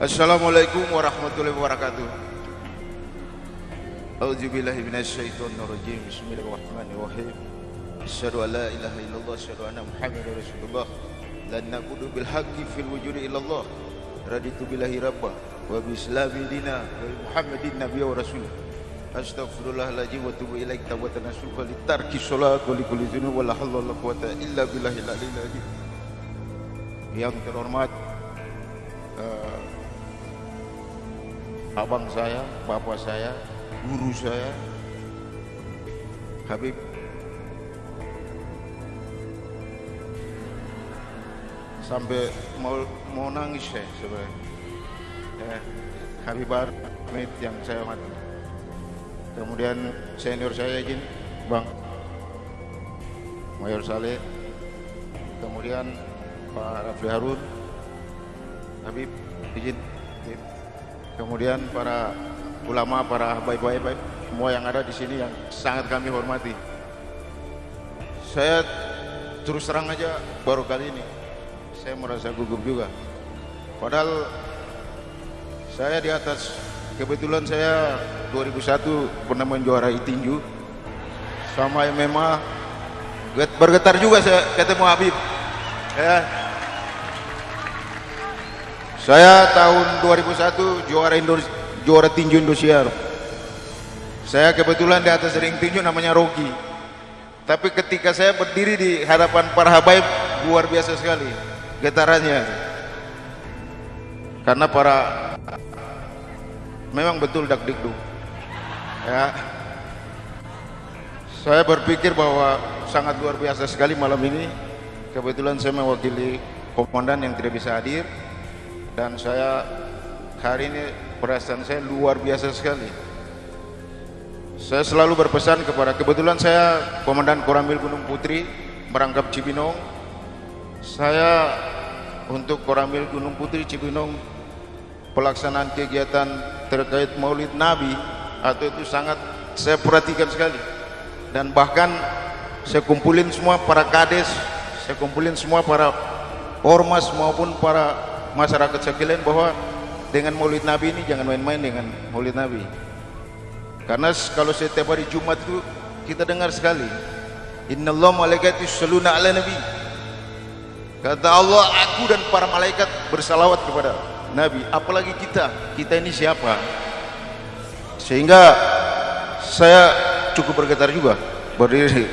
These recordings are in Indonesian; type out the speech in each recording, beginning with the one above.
Assalamualaikum warahmatullahi wabarakatuh. A'udzubillahi minasyaitonir rajim. Bismillahirrahmanirrahim. Asyhadu an la ilaha illallah asyhadu anna Muhammadar Rasulullah. Lan naqudu bil haqqi fil wujudi illallah. Raditu billahi rabba wa bi islami dina wa Muhammadin nabiyya wa rasul. Astaghfirullahaladzim wa tubu ilaik tawbatan nasuha li tarki sholat wa li kulli dzunub wa la haula wa la quwata illa billahil aliyil azim. Yang terhormat uh, abang saya, bapak saya, guru saya, Habib sampai mau mau nangis saya sebenarnya. Ya, Habib Ahmed yang saya hormati. Kemudian senior saya izin, Bang Mayor Saleh. Kemudian Pak Rafli Harun, Habib izin. Kemudian para ulama, para baik-baik semua yang ada di sini yang sangat kami hormati. Saya terus terang aja baru kali ini saya merasa gugup juga. Padahal saya di atas kebetulan saya 2001 pernah menjuarai tinju sama MMA bergetar juga saya ketemu Habib. Ya, saya tahun 2001 juara Indonesia, juara tinju Indosiar. Saya kebetulan di atas ring tinju namanya Rocky. Tapi ketika saya berdiri di hadapan para habaib luar biasa sekali getarannya. Karena para memang betul dak dikduk. Ya. Saya berpikir bahwa sangat luar biasa sekali malam ini. Kebetulan saya mewakili komandan yang tidak bisa hadir dan saya hari ini perasaan saya luar biasa sekali. Saya selalu berpesan kepada kebetulan saya Komandan Koramil Gunung Putri merangkap Cibinong. Saya untuk Koramil Gunung Putri Cibinong pelaksanaan kegiatan terkait maulid Nabi atau itu sangat saya perhatikan sekali. Dan bahkan saya kumpulin semua para kades saya kumpulin semua para ormas maupun para masyarakat sekalian bahwa dengan maulid Nabi ini jangan main-main dengan maulid Nabi. Karena kalau setiap hari Jumat itu kita dengar sekali Inna Allah malaikati saluna ala Nabi. Kata Allah aku dan para malaikat bersalawat kepada Nabi. Apalagi kita kita ini siapa? Sehingga saya cukup bergetar juga. Berdiri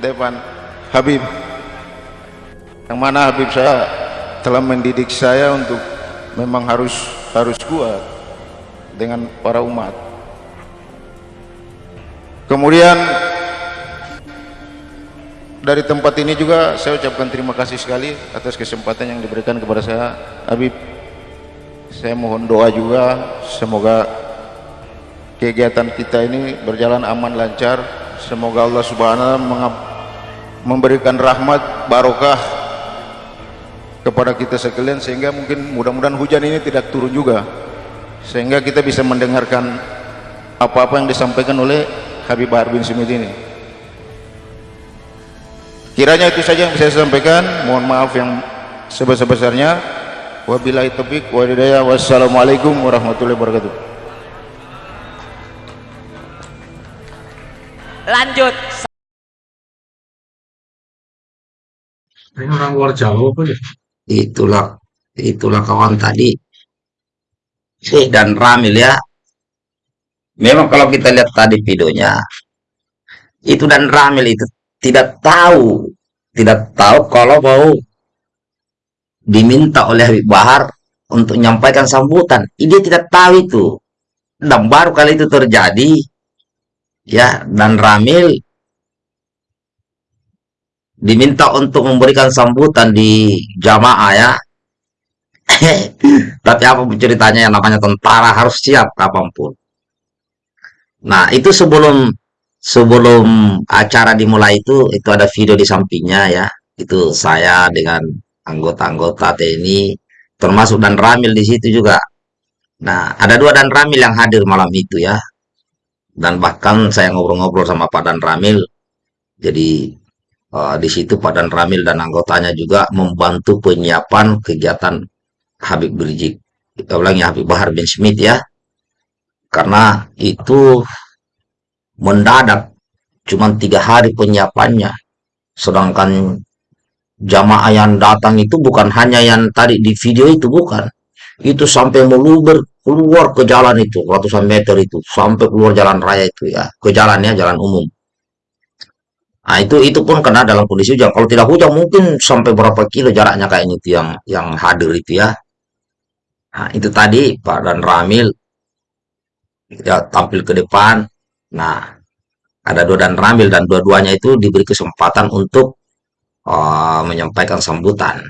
depan Habib. Yang mana Habib saya telah mendidik saya untuk memang harus harus kuat dengan para umat. Kemudian dari tempat ini juga saya ucapkan terima kasih sekali atas kesempatan yang diberikan kepada saya Habib. Saya mohon doa juga semoga kegiatan kita ini berjalan aman lancar. Semoga Allah Subhanahu memberikan rahmat barokah kepada kita sekalian sehingga mungkin mudah-mudahan hujan ini tidak turun juga sehingga kita bisa mendengarkan apa-apa yang disampaikan oleh Habib Bahar bin Simit ini. Kiranya itu saja yang bisa saya sampaikan. Mohon maaf yang sebesar-besarnya. Wabillahi taufiq wa hidayah. Wassalamualaikum warahmatullahi wabarakatuh. Lanjut. Ini orang luar Jawa apa ya? Itulah itulah kawan tadi. Dan Ramil ya. Memang kalau kita lihat tadi videonya itu dan Ramil itu tidak tahu tidak tahu kalau mau diminta oleh Habib Bahar untuk menyampaikan sambutan. Dia tidak tahu itu. Dan baru kali itu terjadi ya dan Ramil diminta untuk memberikan sambutan di jamaah ya. Tapi apa ceritanya yang namanya tentara harus siap kapan pun. Nah itu sebelum sebelum acara dimulai itu itu ada video di sampingnya ya. Itu saya dengan anggota-anggota TNI termasuk dan Ramil di situ juga. Nah ada dua dan Ramil yang hadir malam itu ya. Dan bahkan saya ngobrol-ngobrol sama Pak Dan Ramil. Jadi Uh, di situ Padan Ramil dan anggotanya juga membantu penyiapan kegiatan Habib Rizik. Kita ulangi Habib Bahar bin Smith ya. Karena itu mendadak cuma tiga hari penyiapannya. Sedangkan jamaah yang datang itu bukan hanya yang tadi di video itu bukan. Itu sampai meluber keluar ke jalan itu ratusan meter itu sampai keluar jalan raya itu ya. Ke jalan ya jalan umum nah itu itu pun kena dalam kondisi hujan. Kalau tidak hujan mungkin sampai berapa kilo jaraknya kayaknya itu yang yang hadir itu ya. Nah itu tadi Pak dan Ramil. Ya tampil ke depan. Nah ada dua dan Ramil dan dua-duanya itu diberi kesempatan untuk uh, menyampaikan sambutan.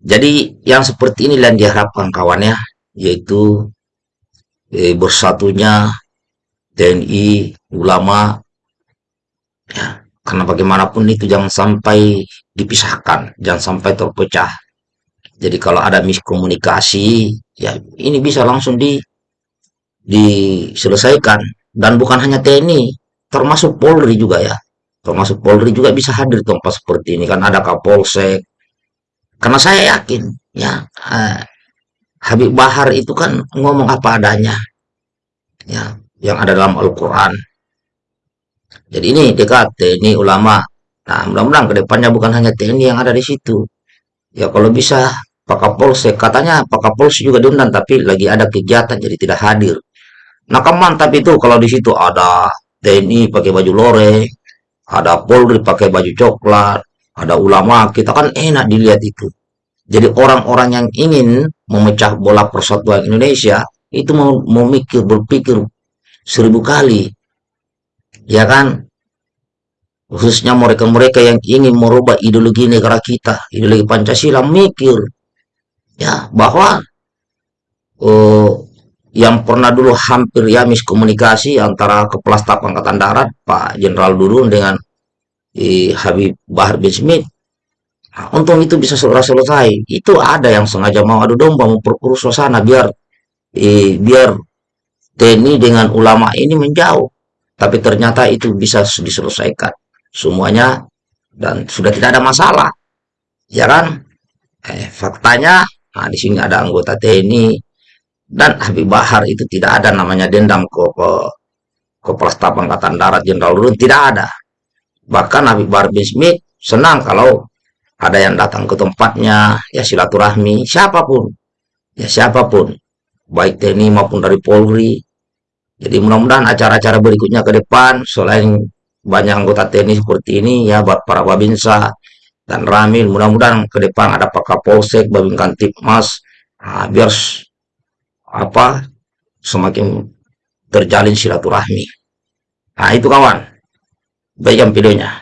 Jadi yang seperti ini yang diharapkan kawannya yaitu eh, bersatunya TNI ulama karena bagaimanapun itu jangan sampai dipisahkan jangan sampai terpecah. Jadi kalau ada miskomunikasi ya ini bisa langsung di diselesaikan. Dan bukan hanya TNI termasuk Polri juga ya. Termasuk Polri juga bisa hadir tempat seperti ini. Kan ada Kapolsek. Karena saya yakin ya eh, Habib Bahar itu kan ngomong apa adanya ya yang ada dalam Al-Qur'an. Jadi ini dekat TNI ulama. Nah, mudah-mudahan ke depannya bukan hanya TNI yang ada di situ. Ya kalau bisa Pak Kapolsek katanya Pak Kapolsek juga diundang tapi lagi ada kegiatan jadi tidak hadir. Nah, kan mantap itu kalau di situ ada TNI pakai baju loreng, ada Polri pakai baju coklat, ada ulama, kita kan enak dilihat itu. Jadi orang-orang yang ingin memecah bola persatuan Indonesia itu mau memikir berpikir seribu kali, ya kan? Khususnya mereka-mereka yang ingin merubah ideologi negara kita, ideologi Pancasila, mikir ya bahwa oh, yang pernah dulu hampir ya miskomunikasi antara Kepala Staf Angkatan Darat Pak Jenderal Dudung dengan eh, Habib Bahar bin Smith Nah, untung itu bisa segera selesai. Itu ada yang sengaja mau adu domba, memperkeruh suasana biar eh, biar TNI dengan ulama ini menjauh. Tapi ternyata itu bisa diselesaikan semuanya dan sudah tidak ada masalah. Ya kan? Eh, faktanya, nah, di sini ada anggota TNI dan Habib Bahar itu tidak ada namanya dendam ke, ke Kepala Staf Angkatan Darat Jenderal Rudin tidak ada. Bahkan Habib Bahar bin Smith senang kalau ada yang datang ke tempatnya, ya silaturahmi, siapa pun, ya siapa pun, baik TNI maupun dari Polri. Jadi mudah-mudahan acara-acara berikutnya ke depan, selain banyak anggota TNI seperti ini, ya buat para Babinsa dan Ramil, mudah-mudahan ke depan ada Pak Kapolsek, Babin Kantipmas, nah, biar apa semakin terjalin silaturahmi. Nah itu kawan, baikkan videonya.